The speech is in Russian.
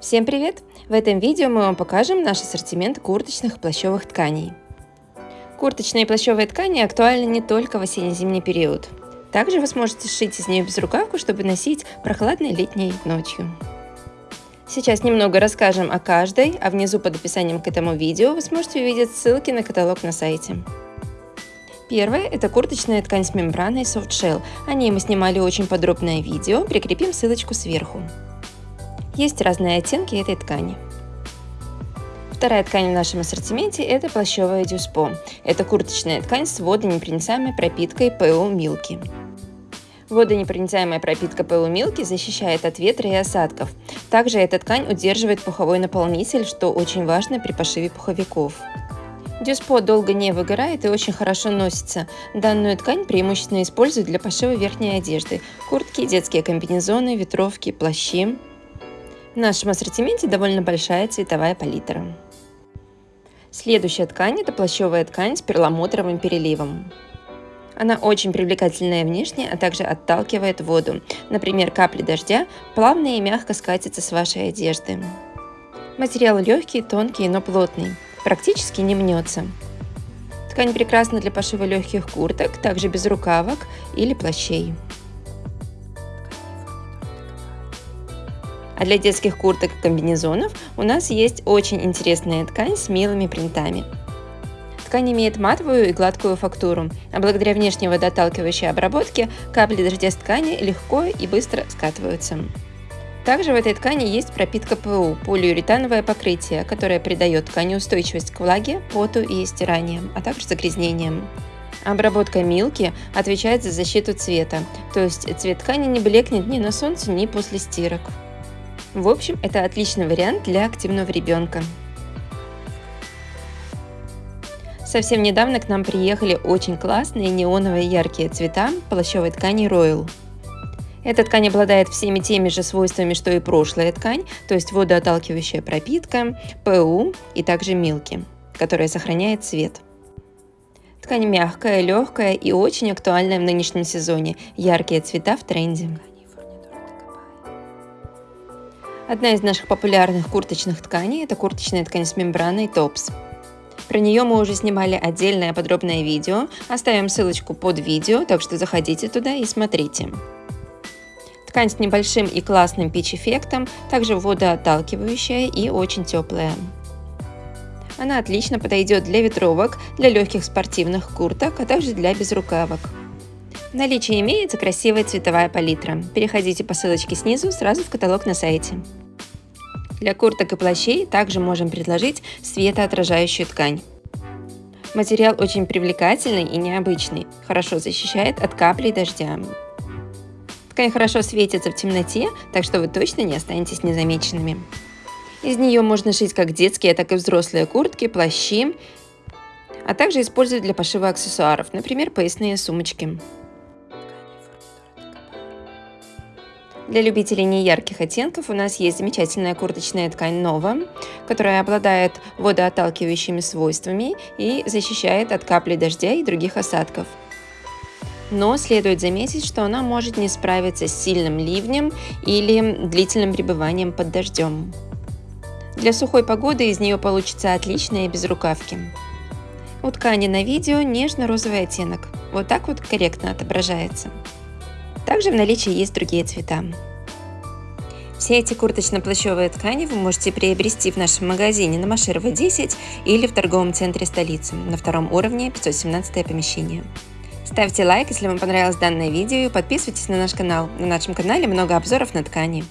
Всем привет! В этом видео мы вам покажем наш ассортимент курточных и плащевых тканей. Курточные и плащевые ткани актуальны не только в осенне-зимний период. Также вы сможете сшить из нее безрукавку, чтобы носить прохладной летней ночью. Сейчас немного расскажем о каждой, а внизу под описанием к этому видео вы сможете увидеть ссылки на каталог на сайте. Первая – это курточная ткань с мембраной Soft Shell. О ней мы снимали очень подробное видео, прикрепим ссылочку сверху. Есть разные оттенки этой ткани. Вторая ткань в нашем ассортименте – это плащевая дюспо. Это курточная ткань с водонепроницаемой пропиткой ПУ Милки. Водонепроницаемая пропитка ПУ Милки защищает от ветра и осадков. Также эта ткань удерживает пуховой наполнитель, что очень важно при пошиве пуховиков. Дюспо долго не выгорает и очень хорошо носится. Данную ткань преимущественно используют для пошива верхней одежды – куртки, детские комбинезоны, ветровки, плащи. В нашем ассортименте довольно большая цветовая палитра. Следующая ткань – это плащевая ткань с перламутровым переливом. Она очень привлекательная внешне, а также отталкивает воду. Например, капли дождя плавно и мягко скатятся с вашей одежды. Материал легкий, тонкий, но плотный. Практически не мнется. Ткань прекрасна для пошива легких курток, также без рукавок или плащей. А для детских курток и комбинезонов у нас есть очень интересная ткань с милыми принтами. Ткань имеет матовую и гладкую фактуру, а благодаря внешней водоотталкивающей обработке капли дождя с ткани легко и быстро скатываются. Также в этой ткани есть пропитка ПУ – полиуретановое покрытие, которое придает ткани устойчивость к влаге, поту и стираниям, а также загрязнениям. Обработка милки отвечает за защиту цвета, то есть цвет ткани не блекнет ни на солнце, ни после стирок. В общем, это отличный вариант для активного ребенка. Совсем недавно к нам приехали очень классные неоновые яркие цвета плащевой ткани Royal. Эта ткань обладает всеми теми же свойствами, что и прошлая ткань, то есть водоотталкивающая пропитка, ПУ и также милки, которая сохраняет цвет. Ткань мягкая, легкая и очень актуальная в нынешнем сезоне. Яркие цвета в тренде. Одна из наших популярных курточных тканей – это курточная ткань с мембраной Tops. Про нее мы уже снимали отдельное подробное видео, оставим ссылочку под видео, так что заходите туда и смотрите. Ткань с небольшим и классным пич-эффектом, также водоотталкивающая и очень теплая. Она отлично подойдет для ветровок, для легких спортивных курток, а также для безрукавок. В наличии имеется красивая цветовая палитра. Переходите по ссылочке снизу сразу в каталог на сайте. Для курток и плащей также можем предложить светоотражающую ткань. Материал очень привлекательный и необычный, хорошо защищает от каплей дождя. Ткань хорошо светится в темноте, так что вы точно не останетесь незамеченными. Из нее можно шить как детские, так и взрослые куртки, плащи, а также использовать для пошива аксессуаров, например, поясные сумочки. Для любителей неярких оттенков у нас есть замечательная курточная ткань Nova, которая обладает водоотталкивающими свойствами и защищает от капли дождя и других осадков. Но следует заметить, что она может не справиться с сильным ливнем или длительным пребыванием под дождем. Для сухой погоды из нее получится отличные безрукавки. У ткани на видео нежно-розовый оттенок, вот так вот корректно отображается. Также в наличии есть другие цвета. Все эти курточно-плащевые ткани вы можете приобрести в нашем магазине на Маширова 10 или в торговом центре столицы на втором уровне 517 помещение. Ставьте лайк, если вам понравилось данное видео и подписывайтесь на наш канал. На нашем канале много обзоров на ткани.